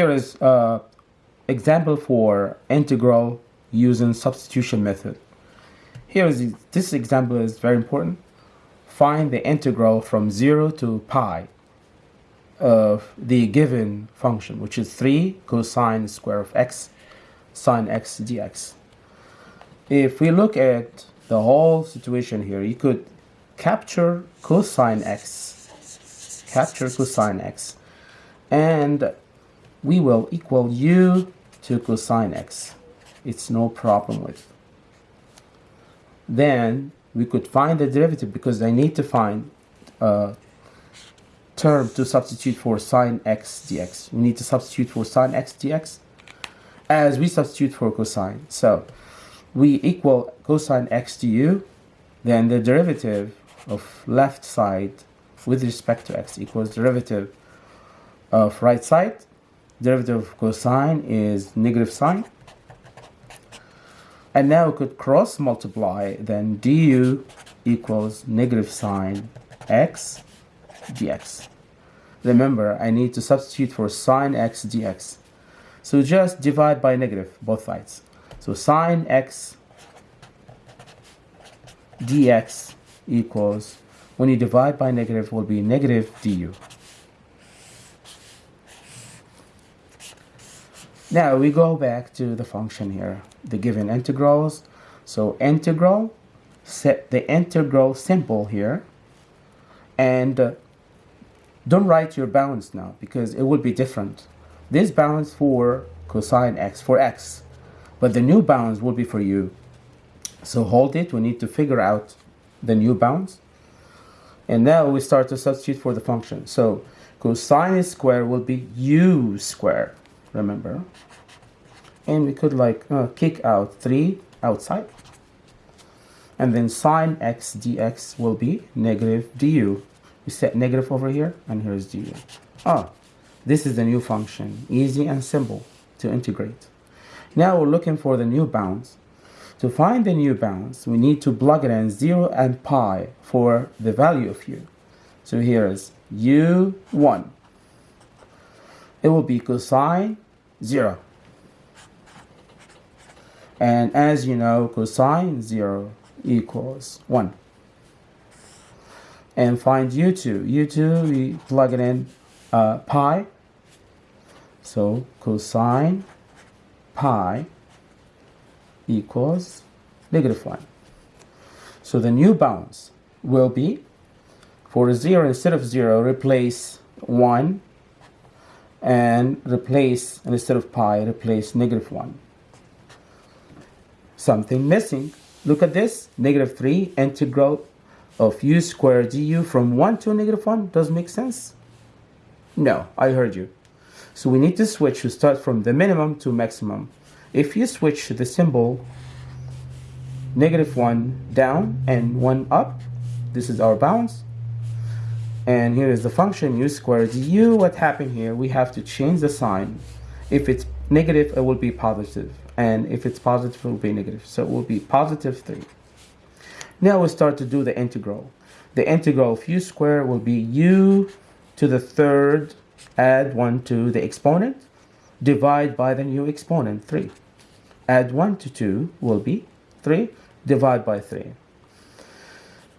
Here is an example for integral using substitution method. Here is this example is very important. Find the integral from 0 to pi of the given function, which is 3 cosine square of x sine x dx. If we look at the whole situation here, you could capture cosine x, capture cosine x, and we will equal u to cosine x. It's no problem with. Then we could find the derivative because I need to find a term to substitute for sine x dx. We need to substitute for sine x dx as we substitute for cosine. So we equal cosine x du, then the derivative of left side with respect to x equals derivative of right side. Derivative of cosine is negative sine. And now we could cross multiply, then du equals negative sine x dx. Remember, I need to substitute for sine x dx. So just divide by negative both sides. So sine x dx equals, when you divide by negative, will be negative du. Now we go back to the function here, the given integrals. So integral, set the integral symbol here, and uh, don't write your bounds now because it will be different. This bounds for cosine x, for x, but the new bounds will be for u. So hold it, we need to figure out the new bounds. And now we start to substitute for the function. So cosine square will be u square remember. And we could like uh, kick out 3 outside. And then sine x dx will be negative du. We set negative over here and here's du. Ah this is the new function easy and simple to integrate. Now we're looking for the new bounds. To find the new bounds we need to plug it in 0 and pi for the value of u. So here is u1 it will be cosine 0. And as you know, cosine 0 equals 1. And find u2. u2, we plug it in uh, pi. So cosine pi equals negative 1. So the new bounds will be, for 0 instead of 0, replace 1 and replace, instead of pi, replace negative 1. Something missing. Look at this, negative 3 integral of u squared du from 1 to negative 1. Does make sense? No, I heard you. So we need to switch to start from the minimum to maximum. If you switch the symbol negative 1 down and 1 up, this is our bounds, and here is the function u squared u. What happened here? We have to change the sign. If it's negative it will be positive. positive and if it's positive it will be negative. So it will be positive 3 now we start to do the integral. The integral of u squared will be u to the third add 1 to the exponent divide by the new exponent 3 add 1 to 2 will be 3 divide by 3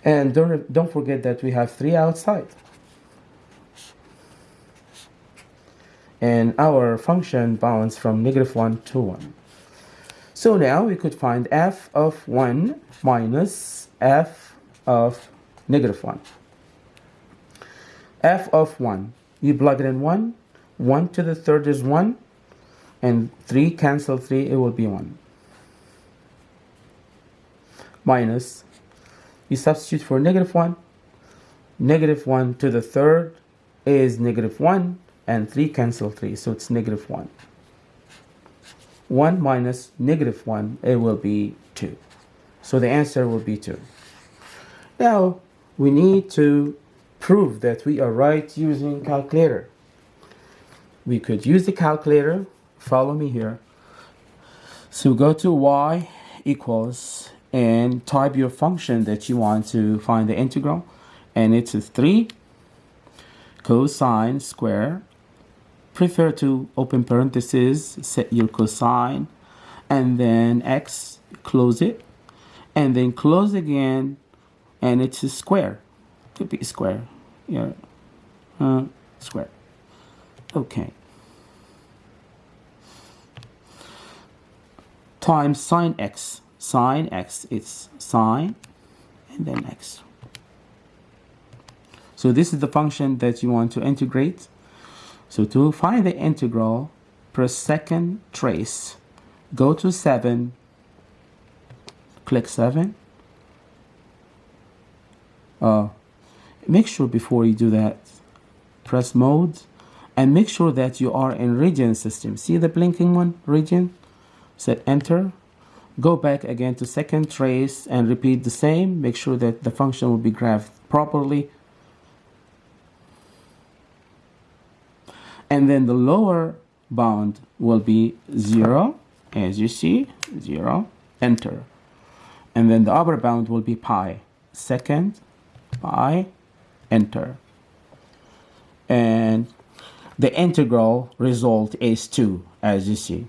and don't, don't forget that we have 3 outside. And our function bounds from negative 1 to 1. So now we could find f of 1 minus f of negative 1. f of 1, you plug it in 1, 1 to the third is 1, and 3 cancel 3, it will be 1. Minus you substitute for negative 1 negative 1 to the third is negative 1 and 3 cancel 3 so it's negative 1 1 minus negative 1 it will be 2 so the answer will be 2 now we need to prove that we are right using calculator. We could use the calculator. Follow me here. So go to y equals and type your function that you want to find the integral and it's a 3 cosine square prefer to open parentheses, set your cosine, and then x, close it, and then close again, and it's a square. Could be square. Yeah. Uh, square. Okay. Times sine x. Sine x, it's sine, and then x. So this is the function that you want to integrate. So to find the integral, press second trace, go to 7, click 7. Uh, make sure before you do that, press mode, and make sure that you are in radian system. See the blinking one, radian? Set enter. Go back again to second trace and repeat the same. Make sure that the function will be graphed properly and then the lower bound will be 0 as you see 0 enter. And then the upper bound will be pi. Second pi enter. And the integral result is 2 as you see